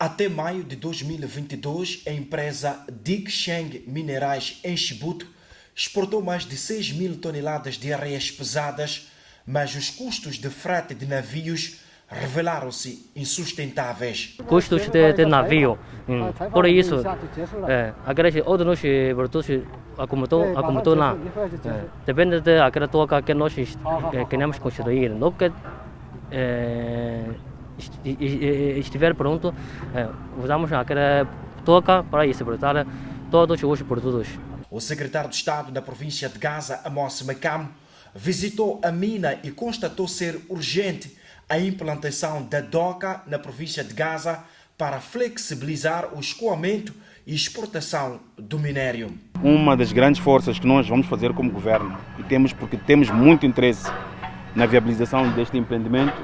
Até maio de 2022, a empresa Digsheng Minerais em Chibuto exportou mais de 6 mil toneladas de areias pesadas, mas os custos de frete de navios revelaram-se insustentáveis. Custos de, de navio, hum, por isso, é, aqueles outros produtos acumulam, acumulam lá. É, depende daquela toca que nós é, queremos construir. Não que, é, estiver pronto, usamos aquela toca para exportar todos os produtos. O secretário de Estado da província de Gaza, Amos Mekam, visitou a mina e constatou ser urgente a implantação da DOCA na província de Gaza para flexibilizar o escoamento e exportação do minério. Uma das grandes forças que nós vamos fazer como governo, e temos porque temos muito interesse na viabilização deste empreendimento,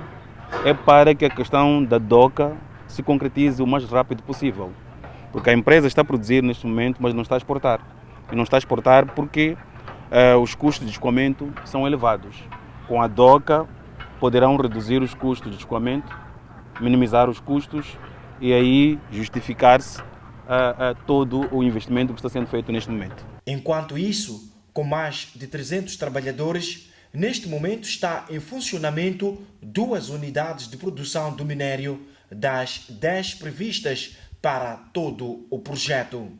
é para que a questão da DOCA se concretize o mais rápido possível. Porque a empresa está a produzir neste momento, mas não está a exportar. E não está a exportar porque uh, os custos de escoamento são elevados. Com a DOCA poderão reduzir os custos de escoamento, minimizar os custos e aí justificar-se uh, uh, todo o investimento que está sendo feito neste momento. Enquanto isso, com mais de 300 trabalhadores, Neste momento está em funcionamento duas unidades de produção do minério das 10 previstas para todo o projeto.